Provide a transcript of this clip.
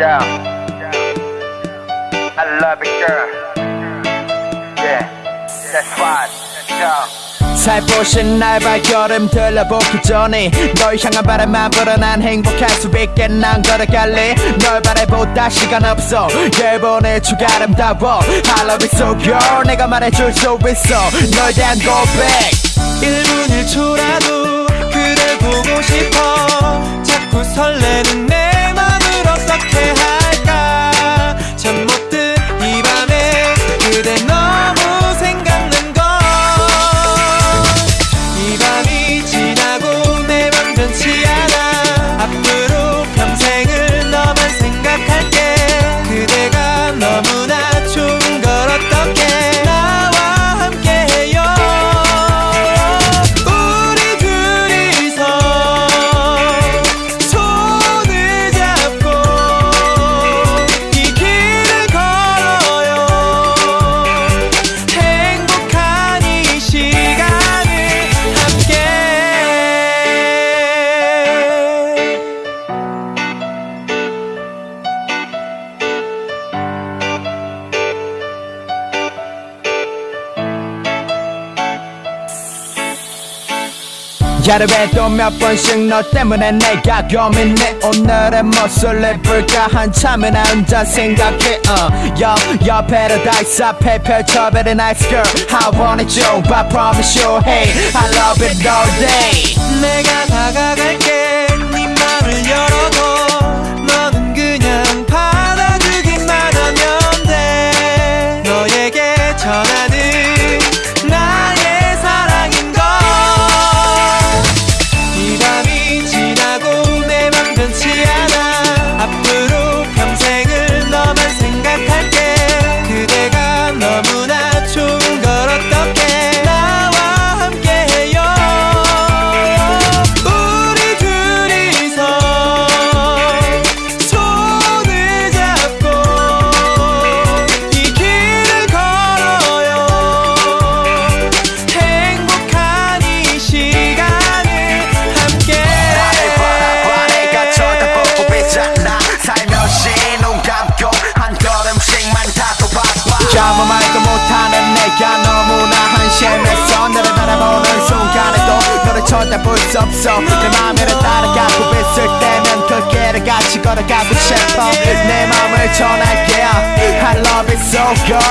down. I love it, girl. Yeah, that's fine. That's 살포신 날 발걸음 들러보기 전에 널 향한 바람만 불어 난 행복할 수 있게 난 걸어갈래. 널 바라보다 시간 없어. 예번에 추가 아름다워. I love it so girl. 내가 말해줄 수 있어. 널 대한 고백. 1분일초라도 그댈 보고 싶어. 자꾸 설레는 하루에 또몇 번씩 너 때문에 내가 고민해 오늘의 무엇을 해볼까 한참을 나 혼자 생각해 uh. Yo, yo, paradise 앞에 펼쳐 very nice girl I want it you, but promise you Hey, I love it all day 내가 다가갈게 한심했어 너를 바라보는 순간에도 너를 쳐다볼 수 없어. 내 맘을 따라가고 있을 때면 그 길을 같이 걸어가고 싶어 내 맘을 전할게 I love it so girl